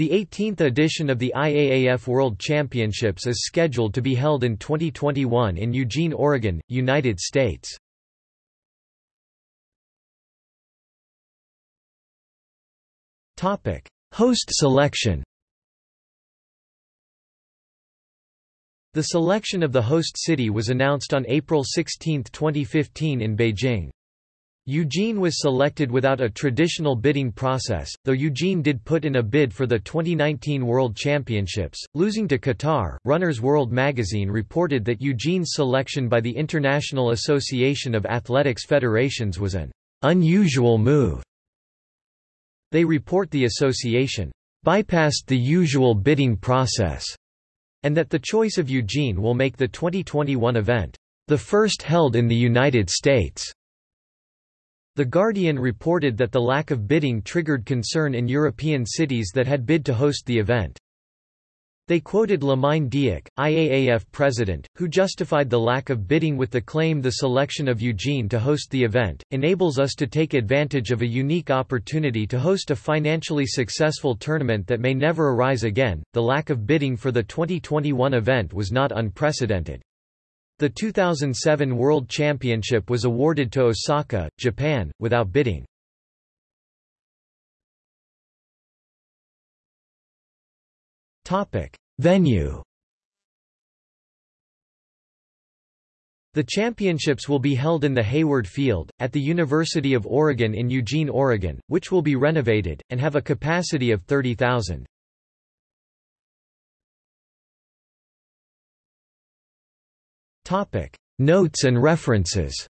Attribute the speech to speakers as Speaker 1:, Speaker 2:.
Speaker 1: The 18th edition of the IAAF World Championships is scheduled to be held in 2021 in Eugene, Oregon, United States. Host selection The selection of the host city was announced on April 16, 2015 in Beijing. Eugene was selected without a traditional bidding process, though Eugene did put in a bid for the 2019 World Championships, losing to Qatar. Runner's World magazine reported that Eugene's selection by the International Association of Athletics Federations was an unusual move. They report the association bypassed the usual bidding process, and that the choice of Eugene will make the 2021 event the first held in the United States. The Guardian reported that the lack of bidding triggered concern in European cities that had bid to host the event. They quoted Lamine Diack, IAAF president, who justified the lack of bidding with the claim the selection of Eugene to host the event, enables us to take advantage of a unique opportunity to host a financially successful tournament that may never arise again. The lack of bidding for the 2021 event was not unprecedented. The 2007 World Championship was awarded to Osaka, Japan, without bidding. Venue The championships will be held in the Hayward Field, at the University of Oregon in Eugene, Oregon, which will be renovated, and have a capacity of 30,000. Notes and references